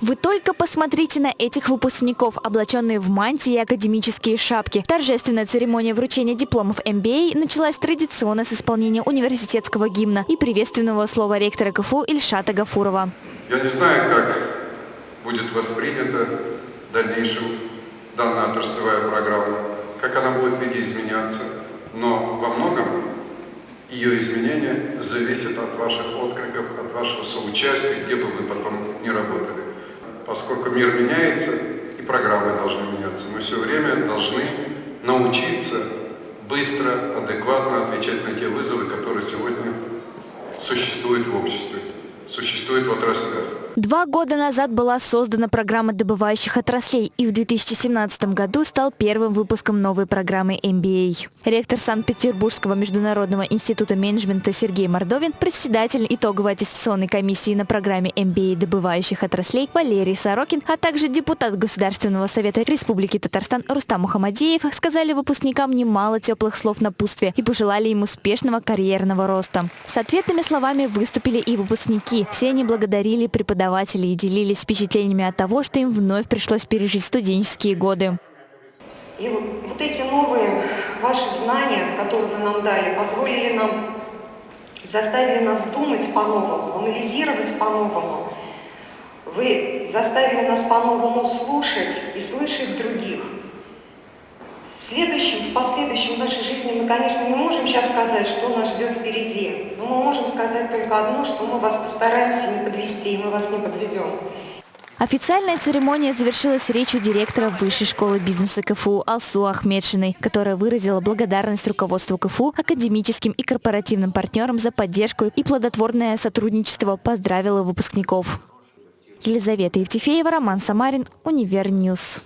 Вы только посмотрите на этих выпускников, облаченные в мантии и академические шапки. Торжественная церемония вручения дипломов MBA началась традиционно с исполнения университетского гимна и приветственного слова ректора КФУ Ильшата Гафурова. Я не знаю, как будет воспринята в дальнейшем данная отраслевая программа, как она будет видоизменяться, но во многом ее изменения зависят от ваших откликов, от вашего соучастия, где бы вы потом поскольку мир меняется, и программы должны меняться. Мы все время должны научиться быстро, адекватно отвечать на те вызовы, которые сегодня существуют в обществе, существуют в отраслях. Два года назад была создана программа добывающих отраслей и в 2017 году стал первым выпуском новой программы MBA. Ректор Санкт-Петербургского международного института менеджмента Сергей Мордовин, председатель итоговой аттестационной комиссии на программе MBA добывающих отраслей Валерий Сорокин, а также депутат Государственного совета Республики Татарстан Рустам Мухамадеев сказали выпускникам немало теплых слов напутствия и пожелали им успешного карьерного роста. С ответными словами выступили и выпускники. Все они благодарили преподавателей и делились впечатлениями от того, что им вновь пришлось пережить студенческие годы. И вот, вот эти новые ваши знания, которые вы нам дали, позволили нам, заставили нас думать по-новому, анализировать по-новому. Вы заставили нас по-новому слушать и слышать других. Следующем, в последующем нашей жизни мы, конечно, не можем сейчас сказать, что нас ждет впереди. Но мы можем сказать только одно, что мы вас постараемся не подвести, и мы вас не подведем. Официальная церемония завершилась речью директора Высшей школы бизнеса КФУ Алсу Ахметшиной, которая выразила благодарность руководству КФУ, академическим и корпоративным партнерам за поддержку и плодотворное сотрудничество, поздравила выпускников. Елизавета Евтефеева, Роман Самарин, Univer News.